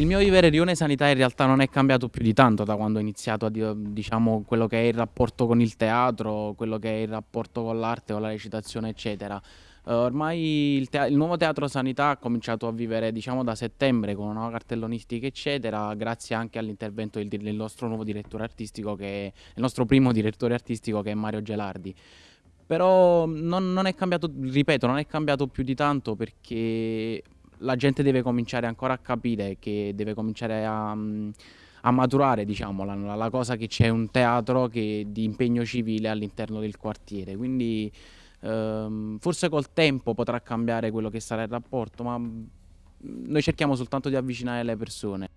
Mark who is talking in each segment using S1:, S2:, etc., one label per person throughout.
S1: il mio vivere Rione Sanità in realtà non è cambiato più di tanto da quando ho iniziato a diciamo quello che è il rapporto con il teatro, quello che è il rapporto con l'arte, con la recitazione eccetera. Uh, ormai il, il, nuovo Teatro Sanità ha cominciato a vivere diciamo da settembre con una nuova cartellonistica eccetera grazie anche all'intervento del, del, nostro nuovo direttore artistico che è il nostro primo direttore artistico che è Mario Gelardi però non, non è cambiato, ripeto, non è cambiato più di tanto perché la gente deve cominciare ancora a capire che deve cominciare a, a maturare diciamo, la, la, cosa che c'è un teatro che, di impegno civile all'interno del quartiere. Quindi ehm, forse col tempo potrà cambiare quello che sarà il rapporto, ma noi cerchiamo soltanto di avvicinare le persone.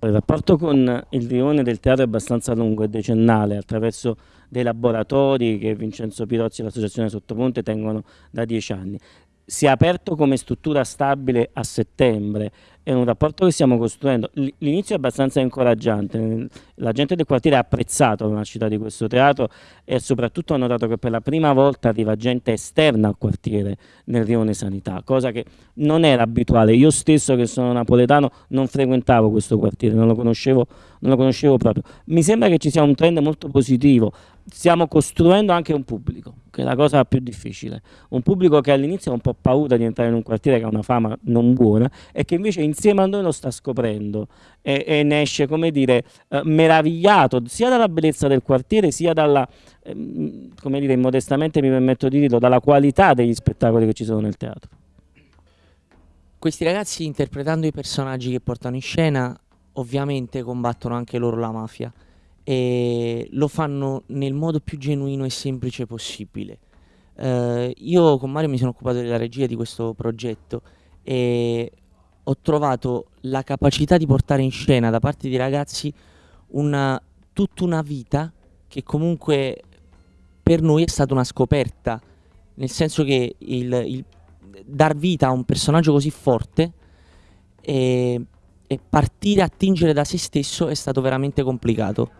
S2: Il rapporto con il rione del teatro è abbastanza lungo e decennale attraverso dei laboratori che Vincenzo Pirozzi e l'associazione Sottoponte tengono da dieci anni si è aperto come struttura stabile a settembre, è un rapporto che stiamo costruendo. L'inizio è abbastanza incoraggiante, la gente del quartiere ha apprezzato la nascita di questo teatro e soprattutto ha notato che per la prima volta arriva gente esterna al quartiere nel rione sanità, cosa che non era abituale. Io stesso che sono napoletano non frequentavo questo quartiere, non lo conoscevo, non lo conoscevo proprio. Mi sembra che ci sia un trend molto positivo, stiamo costruendo anche un pubblico, che è la cosa più difficile. Un pubblico che all'inizio ha un po' paura di entrare in un quartiere che ha una fama non buona e che invece insieme a noi lo sta scoprendo e, e ne esce, come dire, eh, meravigliato sia dalla bellezza del quartiere sia dalla, eh, come dire, immodestamente mi permetto di dirlo, dalla qualità degli spettacoli che ci sono nel teatro.
S3: Questi ragazzi interpretando i personaggi che portano in scena ovviamente combattono anche loro la mafia e lo fanno nel modo più genuino e semplice possibile. Uh, io con Mario mi sono occupato della regia di questo progetto e ho trovato la capacità di portare in scena da parte di ragazzi una, tutta una vita che comunque per noi è stata una scoperta, nel senso che il, il dar vita a un personaggio così forte e, e partire a tingere da se stesso è stato veramente complicato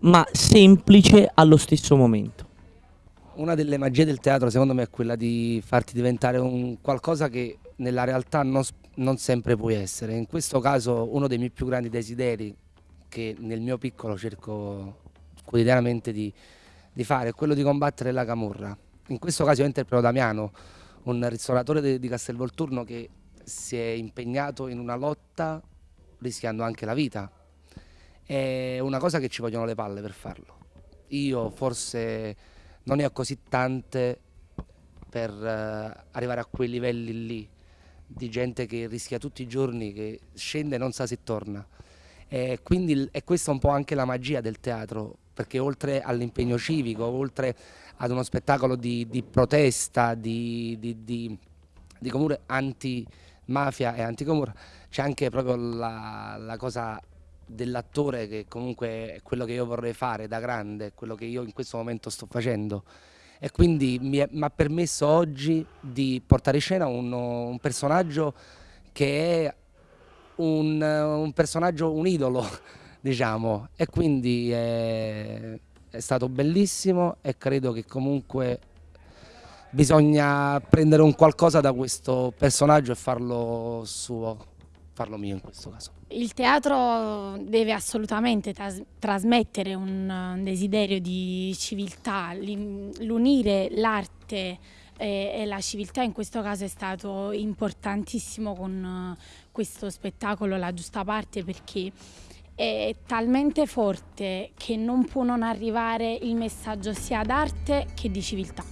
S3: ma semplice allo stesso momento.
S4: Una delle magie del teatro secondo me è quella di farti diventare un qualcosa che nella realtà non, non sempre puoi essere. In questo caso uno dei miei più grandi desideri che nel mio piccolo cerco quotidianamente di, di fare è quello di combattere la camorra. In questo caso io interpreto Damiano, un ristoratore di, di Castelvolturno che si è impegnato in una lotta rischiando anche la vita è una cosa che ci vogliono le palle per farlo. Io forse non ne ho così tante per uh, arrivare a quei livelli lì di gente che rischia tutti i giorni, che scende e non sa se torna. E quindi è questa un po' anche la magia del teatro, perché oltre all'impegno civico, oltre ad uno spettacolo di, di protesta, di, di, di, di comune anti-mafia e anticomura, c'è anche proprio la, la cosa dell'attore che comunque è quello che io vorrei fare da grande, quello che io in questo momento sto facendo e quindi mi, ha permesso oggi di portare in scena un, un personaggio che è un, un, personaggio, un idolo diciamo. E quindi è, è stato bellissimo e credo che comunque bisogna prendere un qualcosa da questo personaggio e farlo suo farlo mio in questo caso.
S5: Il teatro deve assolutamente tras trasmettere un, desiderio di civiltà, l'unire l'arte e, e, la civiltà in questo caso è stato importantissimo con questo spettacolo La Giusta Parte perché è talmente forte che non può non arrivare il messaggio sia d'arte che di civiltà.